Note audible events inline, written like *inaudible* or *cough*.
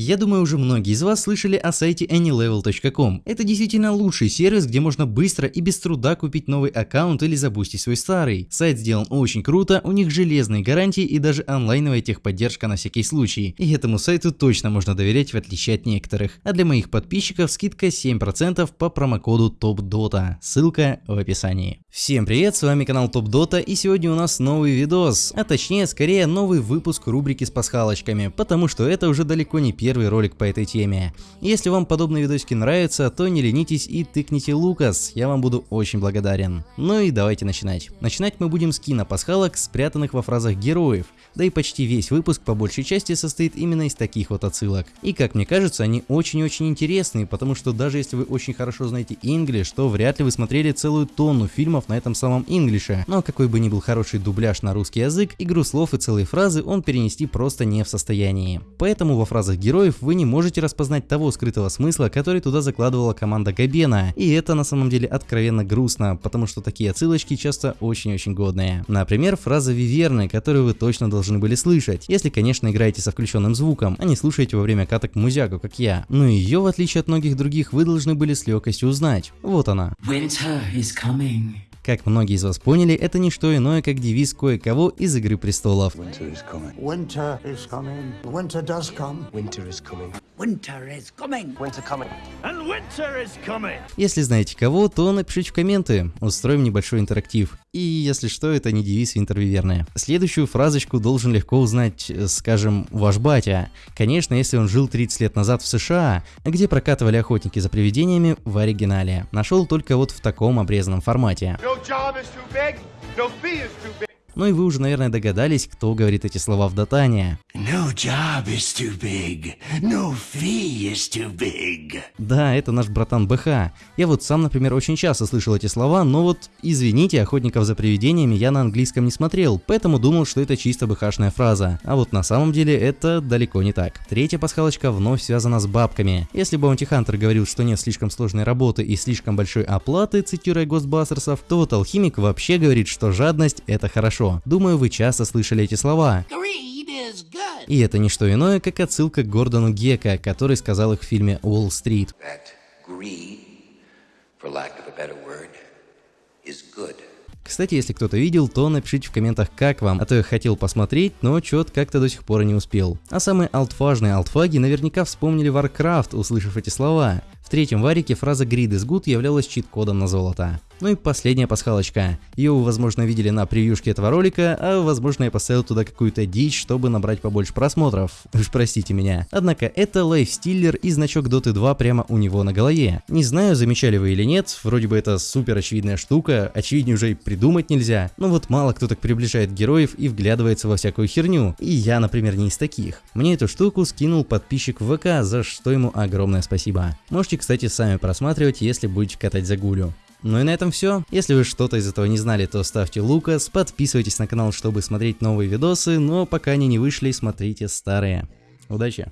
Я думаю, уже многие из вас слышали о сайте anylevel.com. Это действительно лучший сервис, где можно быстро и без труда купить новый аккаунт или забустить свой старый. Сайт сделан очень круто, у них железные гарантии и даже онлайновая техподдержка на всякий случай. И этому сайту точно можно доверять в отличие от некоторых. А для моих подписчиков скидка 7% по промокоду TOPDOTA. Ссылка в описании. Всем привет, с вами канал TopDota и сегодня у нас новый видос, а точнее скорее новый выпуск рубрики с пасхалочками, потому что это уже далеко не первый первый ролик по этой теме. Если вам подобные видосики нравятся, то не ленитесь и тыкните Лукас, я вам буду очень благодарен. Ну и давайте начинать. Начинать мы будем с кинопасхалок, спрятанных во фразах героев, да и почти весь выпуск по большей части состоит именно из таких вот отсылок. И как мне кажется, они очень-очень интересные, потому что даже если вы очень хорошо знаете English, то вряд ли вы смотрели целую тонну фильмов на этом самом English. Но какой бы ни был хороший дубляж на русский язык, игру слов и целые фразы он перенести просто не в состоянии. Поэтому во фразах героев героев вы не можете распознать того скрытого смысла, который туда закладывала команда Габена. И это на самом деле откровенно грустно, потому что такие отсылочки часто очень-очень годные. Например, фраза Виверны, которую вы точно должны были слышать, если, конечно, играете со включенным звуком, а не слушаете во время каток музяку, как я. Но ее, в отличие от многих других, вы должны были с легкостью узнать. Вот она. Winter is coming. Как многие из вас поняли, это не что иное, как девиз кое-кого из Игры Престолов. Winter is coming. Winter is coming. Winter does come. Winter is coming. Winter is coming. Winter coming. And winter is coming. Если знаете кого, то напишите в комменты, устроим небольшой интерактив. И если что, это не девиз Винтервиверная. Следующую фразочку должен легко узнать, э, скажем, ваш батя. Конечно, если он жил 30 лет назад в США, где прокатывали охотники за привидениями в оригинале. Нашел только вот в таком обрезанном формате. Ну и вы уже, наверное, догадались, кто говорит эти слова в Дотане. No job is too big. No fee is too big. Да, это наш братан БХ. Я вот сам, например, очень часто слышал эти слова, но вот, извините, охотников за привидениями я на английском не смотрел, поэтому думал, что это чисто БХшная фраза. А вот на самом деле это далеко не так. Третья пасхалочка вновь связана с бабками. Если Баунти Хантер говорил, что нет слишком сложной работы и слишком большой оплаты, цитируя Гостбастерсов, то вот Алхимик вообще говорит, что жадность это хорошо. Думаю, вы часто слышали эти слова. И это не что иное, как отсылка к Гордону Гека, который сказал их в фильме «Уолл-стрит». Кстати, если кто-то видел, то напишите в комментах, как вам, а то я хотел посмотреть, но чё-то как-то до сих пор не успел. А самые алтфажные алтфаги наверняка вспомнили Warcraft, услышав эти слова. В третьем варике фраза «Grid is good» являлась чит-кодом на золото. Ну и последняя пасхалочка. Ее вы, возможно, видели на превьюшке этого ролика, а возможно я поставил туда какую-то дичь, чтобы набрать побольше просмотров. *laughs* Уж простите меня. Однако это лайфстиллер и значок Dota 2 прямо у него на голове. Не знаю, замечали вы или нет, вроде бы это супер очевидная штука, очевиднее уже и придумать нельзя. Но вот мало кто так приближает героев и вглядывается во всякую херню. И я, например, не из таких. Мне эту штуку скинул подписчик в ВК, за что ему огромное спасибо. Можете кстати, сами просматривать, если будете катать за гулю. Ну и на этом все. Если вы что-то из этого не знали, то ставьте лукас, подписывайтесь на канал, чтобы смотреть новые видосы, но пока они не вышли, смотрите старые. Удачи!